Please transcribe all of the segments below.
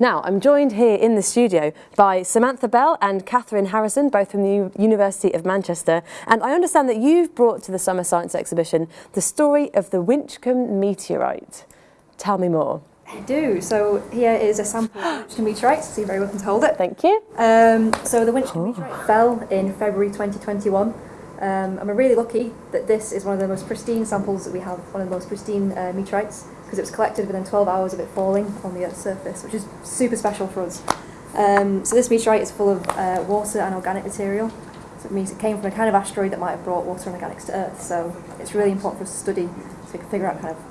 Now, I'm joined here in the studio by Samantha Bell and Catherine Harrison, both from the University of Manchester. And I understand that you've brought to the Summer Science Exhibition the story of the Winchcombe meteorite. Tell me more. I do. So here is a sample of Winchcombe meteorite, so you're very welcome to hold it. Thank you. Um, so the Winchcombe meteorite fell in February 2021. Um, and we're really lucky that this is one of the most pristine samples that we have, one of the most pristine uh, meteorites because it was collected within 12 hours of it falling on the Earth's surface, which is super special for us. Um, so this meteorite is full of uh, water and organic material. So it means it came from a kind of asteroid that might have brought water and organics to Earth. So it's really important for us to study so we can figure out kind of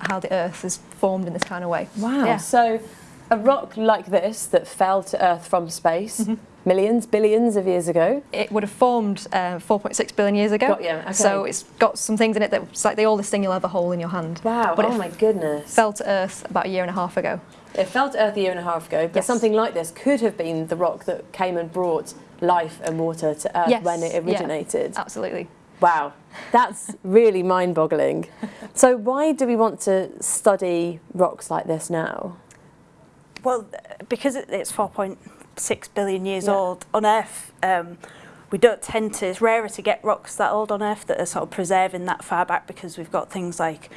how the Earth is formed in this kind of way. Wow. Yeah. So a rock like this that fell to Earth from space, Mm-hmm. millions, billions of years ago. It would have formed uh, 4.6 billion years ago. Got you, okay. So it's got some things in it that's like the oldest thing you'll ever hold in your hand. Wow, But oh my goodness. fell to Earth about a year and a half ago. It fell to Earth a year and a half ago, but Yes. something like this could have been the rock that came and brought life and water to Earth Yes, when it yeah. originated. Absolutely. Wow, that's really mind-boggling. So why do we want to study rocks like this now? Well, because it's 4.6 billion years Yeah. old on Earth, um, we don't tend to, it's rarer to get rocks that old on Earth that are sort of preserving that far back because we've got things like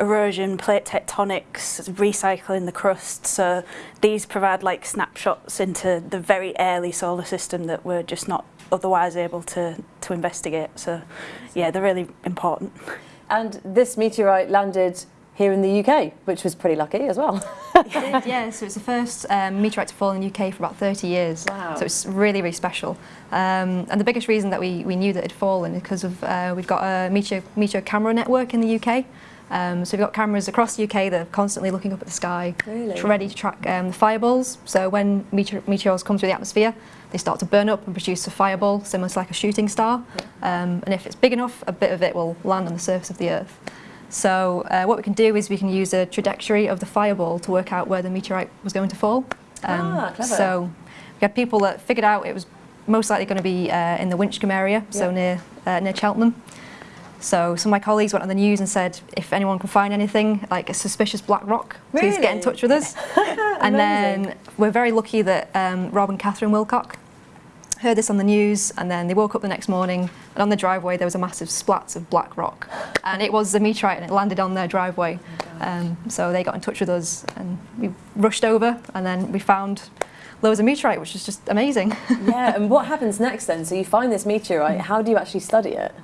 erosion, plate tectonics, recycling the crust. So these provide like snapshots into the very early solar system that we're just not otherwise able to, to investigate. So yeah, they're really important. And this meteorite landed here in the UK, which was pretty lucky as well. yeah, so it's the first um, meteorite to fall in the UK for about 30 years. Wow. So it's really, really special. Um, and the biggest reason that we, we knew that it had fallen is because of uh, we've got a meteor, meteor camera network in the UK. Um, so we've got cameras across the UK that are constantly looking up at the sky, Really? ready to track um, the fireballs. So when meteor, meteors come through the atmosphere, they start to burn up and produce a fireball, similar to like a shooting star. Um, and if it's big enough, a bit of it will land on the surface of the Earth. So uh, what we can do is we can use a trajectory of the fireball to work out where the meteorite was going to fall. Ah, clever. So we had people that figured out it was most likely going to be uh, in the Winchcombe area, so near uh, near Cheltenham. So some of my colleagues went on the news and said, if anyone can find anything like a suspicious black rock, please get in touch with us. and then we're very lucky that um, Rob and Catherine Wilcock heard this on the news and then they woke up the next morning and on the driveway there was a massive splat of black rock and it was a meteorite and it landed on their driveway um, so they got in touch with us and we rushed over and then we found loads of meteorite which is just amazing yeah, and what happens next then? So you find this meteorite, how do you actually study it?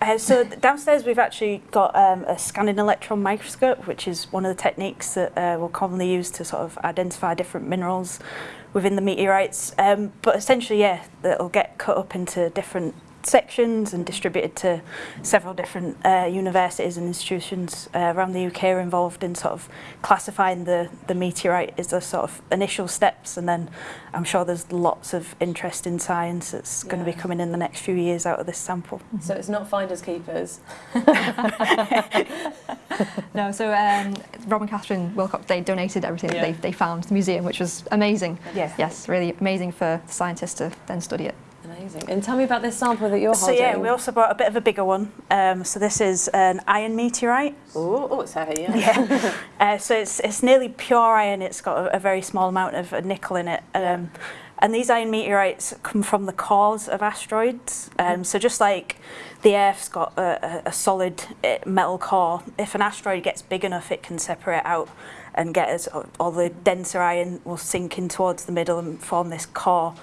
Uh, so downstairs we've actually got um, a scanning electron microscope, which is one of the techniques that uh, we'll commonly use to sort of identify different minerals within the meteorites. Um, but essentially, yeah, it'll get cut up into different sections and distributed to several different uh, universities and institutions uh, around the UK are involved in sort of classifying the, the meteorite as the sort of initial steps and then I'm sure there's lots of interest in science that's going to be coming in the next few years out of this sample. So it's not finders keepers. no so um, Rob and Catherine Wilcock they donated everything Yeah. that they, they found to the museum which was amazing Yeah. yes really amazing for scientists to then study it Amazing. And tell me about this sample that you're So holding. So yeah, we also brought a bit of a bigger one. Um, so this is an iron meteorite. Oh, oh, it's heavy, yeah. Yeah. uh, so it's it's nearly pure iron. It's got a, a very small amount of uh, nickel in it. Um, and these iron meteorites come from the cores of asteroids. Um, so just like the Earth's got a, a, a solid uh, metal core, if an asteroid gets big enough, it can separate out and get us all the denser iron will sink in towards the middle and form this core.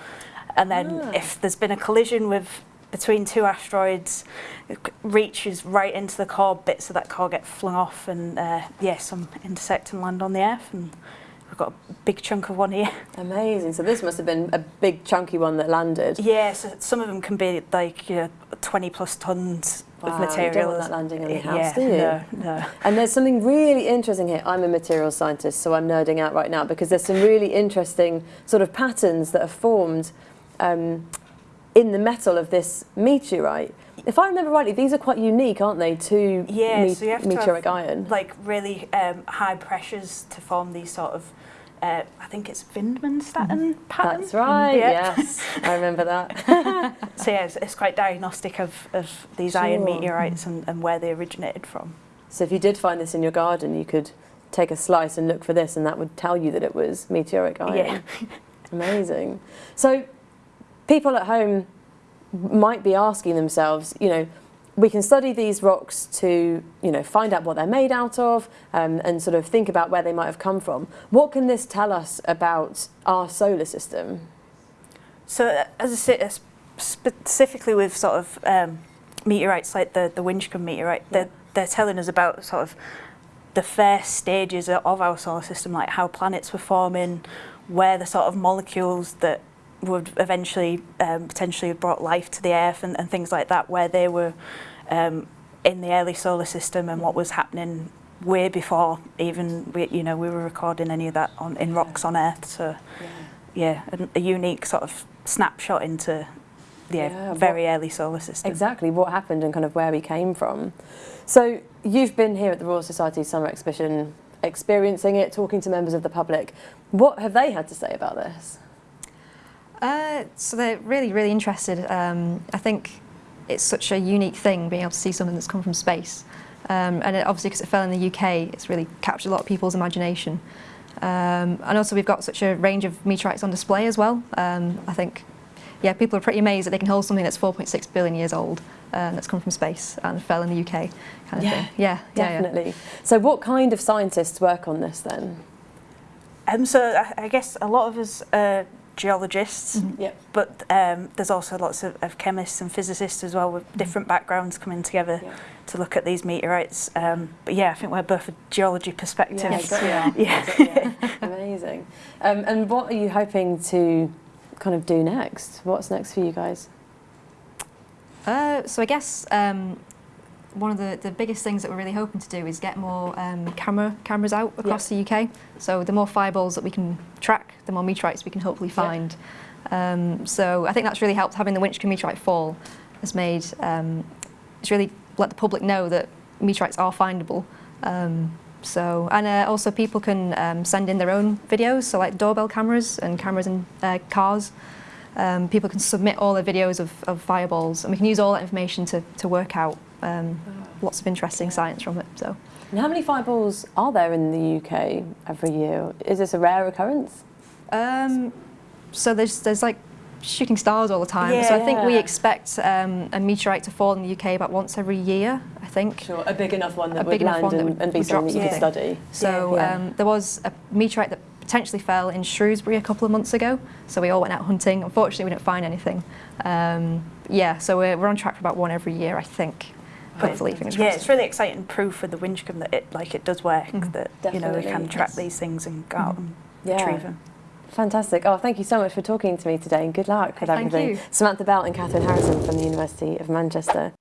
And then Ah. if there's been a collision with between two asteroids, it reaches right into the core, bits of that core get flung off and uh, yeah, some intersect and land on the Earth and we've got a big chunk of one here. Amazing. So this must have been a big chunky one that landed. Yeah, so some of them can be like you know, 20 plus tons Wow, of you material. don't want that landing on your house, yeah, do you? No, no. And there's something really interesting here. I'm a materials scientist, so I'm nerding out right now because there's some really interesting sort of patterns that are formed um, in the metal of this meteorite. If I remember rightly, these are quite unique, aren't they, to Yeah, me- so you have to meteoric have, iron? like really um, high pressures to form these sort of, uh, I think it's Widmanstätten pattern. That's right, Yeah. yes, I remember that. So yeah, it's, it's quite diagnostic of, of these iron meteorites and, and where they originated from. So if you did find this in your garden, you could take a slice and look for this, and that would tell you that it was meteoric iron. Yeah. Amazing. So, people at home might be asking themselves, you know, we can study these rocks to, you know, find out what they're made out of um, and sort of think about where they might have come from. What can this tell us about our solar system? So uh, as I say, uh, specifically with sort of um, meteorites like the the Winchcombe meteorite, they're they're telling us about sort of the first stages of our solar system, like how planets were forming, where the sort of molecules that would eventually um, potentially have brought life to the Earth and, and things like that, where they were um, in the early solar system and what was happening way before even we, you know we were recording any of that on in rocks on Earth. So yeah, a, a unique sort of snapshot into the Yeah, very early solar system. Exactly what happened and kind of where we came from. So you've been here at the Royal Society Summer Exhibition, experiencing it, talking to members of the public. What have they had to say about this? Uh, so they're really, really interested. Um, I think it's such a unique thing being able to see something that's come from space. Um, and it, obviously, because it fell in the UK, it's really captured a lot of people's imagination. Um, and also, we've got such a range of meteorites on display as well. Um, I think, yeah, people are pretty amazed that they can hold something that's 4.6 billion years old uh, that's come from space and fell in the UK, kind of Yeah, thing. Yeah, yeah, yeah. Definitely. So what kind of scientists work on this then? Um, so I, I guess a lot of us are geologists, Mhm. Yep. but um, there's also lots of, of chemists and physicists as well with different backgrounds coming together Yeah. to look at these meteorites. Um, but yeah, I think we're both a geology perspective. Yes, we. Yeah. Yeah. Amazing. Um, and what are you hoping to kind of do next? What's next for you guys? Uh, so I guess um, one of the, the biggest things that we're really hoping to do is get more um, camera cameras out across the UK. So the more fireballs that we can track, the more meteorites we can hopefully Yeah. find. Um, so I think that's really helped. Having the Winchcombe meteorite fall has made um, it's really let the public know that meteorites are findable. Um, so and uh, also people can um, send in their own videos, so like doorbell cameras and cameras in uh, cars. Um, people can submit all their videos of, of fireballs, and we can use all that information to, to work out um, lots of interesting science from it. So And how many fireballs are there in the UK every year? Is this a rare occurrence? Um, so there's there's like shooting stars all the time. So I think we expect um, a meteorite to fall in the UK about once every year. I think. Sure, a big enough one that A would big enough land one and, would- and be would drop something that you could study. So Yeah. um, there was a meteorite that potentially fell in Shrewsbury a couple of months ago. So we all went out hunting. Unfortunately, we didn't find anything. Um, yeah, so we're, we're on track for about one every year, I think. Hopefully, fingers Yeah, crossed. it's really exciting proof for the Winchcombe that it like it does work. Mhm. That you know we can track yes. these things and go out and Yeah. retrieve them. Fantastic. Oh, thank you so much for talking to me today and good luck with Thank everything. you. Samantha Bell and Catherine Harrison from the University of Manchester.